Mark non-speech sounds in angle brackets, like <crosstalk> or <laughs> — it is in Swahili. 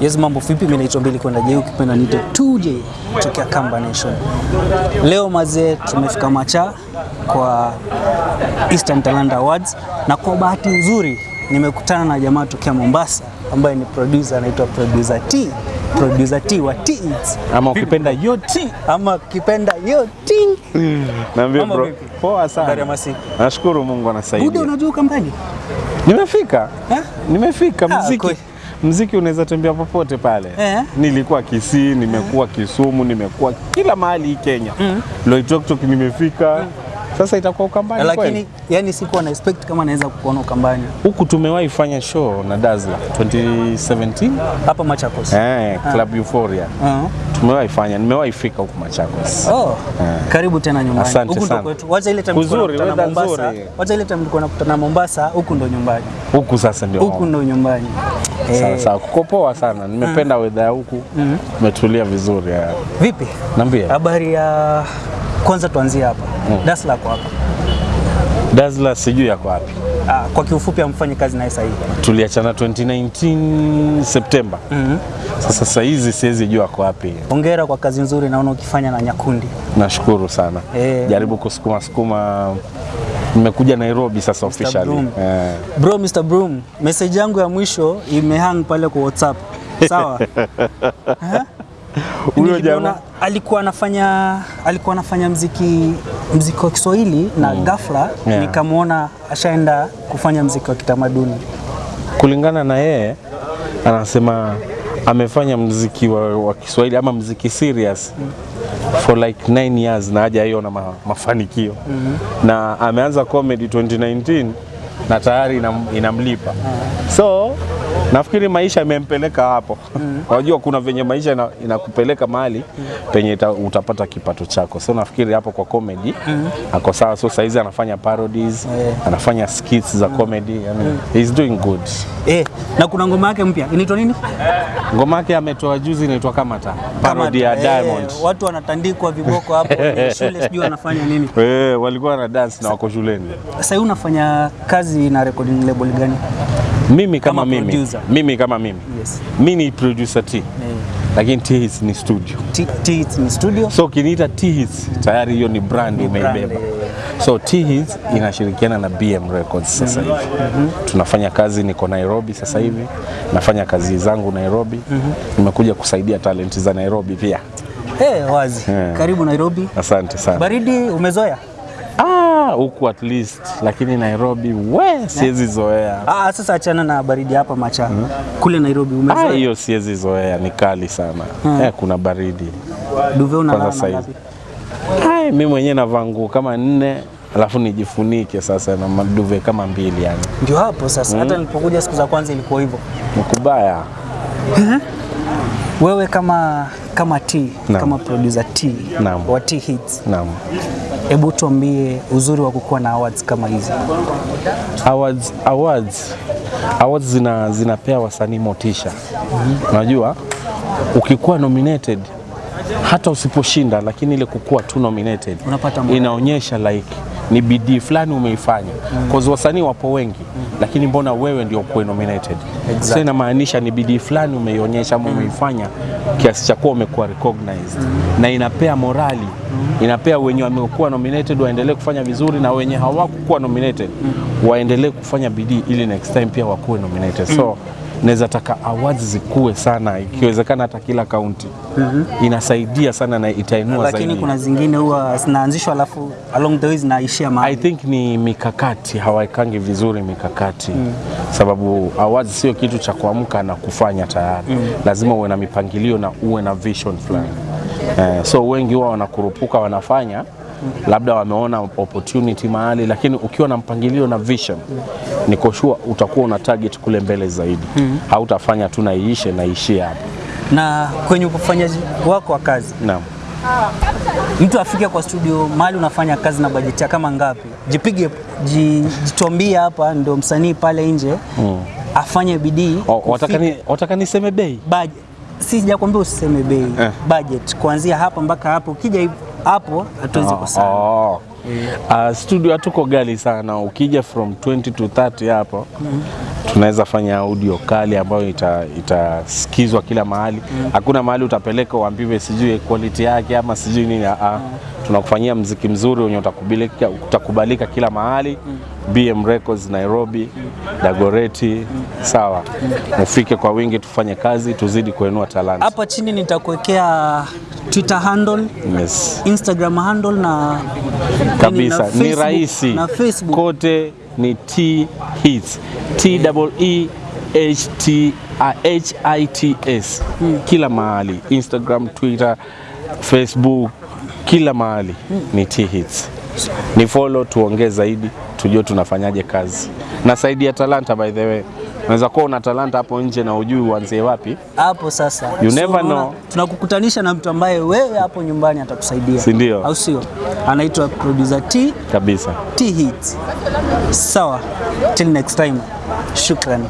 Yes, mambo vipi? Mimi naitwa Mbili kwenda Jeu, ukipenda niite 2J tokea Kamba Nation. Leo mazee, tumefika Macha kwa Eastern Talent Awards na kwa bahati nzuri nimekutana na jamaa tokea Mombasa ambaye ni producer anaitwa Producer T. Producer T wa T Eats ama ukipenda yo T ama ukipenda yo T. naambia bro poa poa Habari ya sana masiku. nashukuru Mungu Buda, anasaidia unajua Kambani? nimefika Eh? nimefika Ah, Ha, kweli. Mziki unaweza tembea popote pale. Eh. nilikuwa Kisii nimekuwa Kisumu nimekuwa kila mahali hii Kenya. Loitoktok nimefika sasa itakuwa Ukambani Lakini yani sikuwa na expect kama naweza kukuona Ukambani huku tumewahi fanya show na Dazla 2017 hapa Machakos. eh, Club Euphoria Uh-huh. tumewahi fanya nimewahi fika huku Machakos Oh, karibu tena nyumbani. Asante Huku ndo sana. kwetu. Wacha ile time nzuri, Mombasa. nzuri. Wacha ile time tulikuwa nakutana Mombasa, huku ndo nyumbani. huku sasa ndio Huku ndo nyumbani. sawa Eh, sawa kuko poa sana nimependa weather ya huku umetulia vizuri ya. Vipi? Niambie. Habari ya kwanza tuanzie hapa. mm. Dasla kwa hapa. Dasla sijui yako wapi Ah, kwa kiufupi amfanye kazi naye sasa hivi. tuliachana 2019 Septemba Mm -hmm. sasa sasa hizi siwezi jua yako wapi Hongera kwa kazi nzuri naona ukifanya na Nyakundi. nashukuru sana Eh. jaribu kusukuma sukuma nimekuja Nairobi sasa officially Broom. eh. Bro, Mr. Broom, message yangu ya mwisho imehang pale kwa WhatsApp. Sawa? <laughs> Huyo jamaa alikuwa anafanya alikuwa anafanya mziki mziki wa Kiswahili na mm. ghafla Yeah. nikamwona ashaenda kufanya mziki wa kitamaduni. kulingana na yeye anasema amefanya mziki wa, wa Kiswahili ama mziki serious mm. for like 9 years na haja hiyo na ma, mafanikio mm -hmm. na ameanza comedy 2019 na tayari inam, inamlipa so nafikiri maisha imempeleka hapo unajua kuna venye maisha ina- inakupeleka mahali penye ita, utapata kipato chako so nafikiri hapo kwa comedy mm. ako sawa so saizi anafanya parodies yeah. anafanya skits za mm. comedy yani, he's doing good Eh, na kuna ngoma yake mpya inaitwa nini? ngoma yake ametoa juzi inaitwa Kamata parody ya Diamond. Eh, watu wanatandikwa viboko hapo <laughs> shule sijui wanafanya nini. Eh, walikuwa na dance na wako shuleni Sasa unafanya kazi na recording label gani? Mimi kama, Kama mimi producer. mimi kama mimi Yes. mi ni producer T Eh, lakini T hits ni studio T, T Hits ni studio. so ukiniita T hits tayari hiyo ni brand umeibeba eh. so T hits inashirikiana na BM Records sasa hivi tunafanya kazi niko Nairobi sasa hivi nafanya kazi zangu Nairobi nimekuja kusaidia talenti za Nairobi pia Hey, wazi. yeah. Karibu Nairobi. asante sana Baridi umezoea? Huku at least lakini Nairobi we siwezi zoea. Ah, sasa achana na baridi hapa Macha. Kule Nairobi umezoea? Ah, hiyo siwezi zoea, ni kali sana. Eh, kuna baridi. Duve unalala na ngapi? Hai, mimi mwenyewe navaa nguo kama nne alafu nijifunike sasa na maduve kama mbili yani. Ndio hapo sasa. Hata nilipokuja siku za kwanza ilikuwa hivyo. Mkubaya. Wewe kama kama T, Naam. kama producer T Naam. wa T Hits, Naam. hebu tuambie uzuri wa kukuwa na awards kama hizi. Awards, awards, awards zina, zinapea wasanii motisha. Unajua ukikuwa nominated hata usiposhinda, lakini ile kukuwa tu nominated Unapata inaonyesha like ni bidii fulani umeifanya cause wasanii wapo wengi mm. lakini mbona wewe ndio kuwe nominated Exactly. sasa inamaanisha ni bidii fulani umeionyesha ama umeifanya kiasi cha kuwa umekuwa recognized mm. na inapea morali mm. inapea wenye wamekuwa nominated waendelee kufanya vizuri na wenye hawakukuwa nominated mm. waendelee kufanya bidii ili next time pia wakuwe nominated so naweza taka awards zikuwe sana ikiwezekana hata kila kaunti mm -hmm. inasaidia sana na itainua zaidi, Lakini kuna zingine huwa zinaanzishwa alafu along the way zinaishia I think ni mikakati, hawaikangi vizuri mikakati. Mm. sababu awards sio kitu cha kuamka na kufanya tayari. Mm. lazima uwe na mipangilio na uwe na vision fulani. Eh, so wengi wao wanakurupuka wanafanya labda wameona opportunity mahali, lakini ukiwa na mpangilio na vision niko sure utakuwa una target kule mbele zaidi mm. hautafanya tu naiishe iishe na iishie hapo. Na kwenye ufanyaji wako wa kazi, Naam. mtu afike kwa studio mahali unafanya kazi na bajeti kama ngapi? Jipige jitombie hapa, ndio msanii pale nje mm. afanye bidii Watakani, watakani bei budget. Si sijakwambia usiseme bei Eh. budget kuanzia hapa mpaka hapo, ukija hapo hatuwezi kusana. Oh. Uh, studio hatuko gali sana, ukija from 20 to 30 hapo mm. tunaweza fanya audio kali ambayo itasikizwa ita- kila mahali. mm. Hakuna mahali utapeleka uambiwe sijui quality yake ama sijui nini. Ah, tunakufanyia mziki mzuri wenye utakubalika, utakubalika kila mahali. mm. BM Records Nairobi, mm. Dagoreti, sawa. mm. ufike kwa wingi, tufanye kazi, tuzidi kuenua talanta. Hapa chini nitakuwekea Twitter handle, Yes. Instagram handle na kabisa na ni rahisi na Facebook. kote ni T hits T double E H T H I T S hmm. kila mahali Instagram Twitter Facebook kila mahali hmm. ni T hits ni follow tuongee zaidi tujue tunafanyaje kazi Nasaidia talanta by the way unaweza kuwa una talanta hapo nje na ujui uanzie wapi hapo sasa. You never know. Tunakukutanisha na mtu ambaye wewe hapo nyumbani atakusaidia, Si ndio? Au sio? Anaitwa producer T kabisa T Hits. Sawa, till next time, shukran.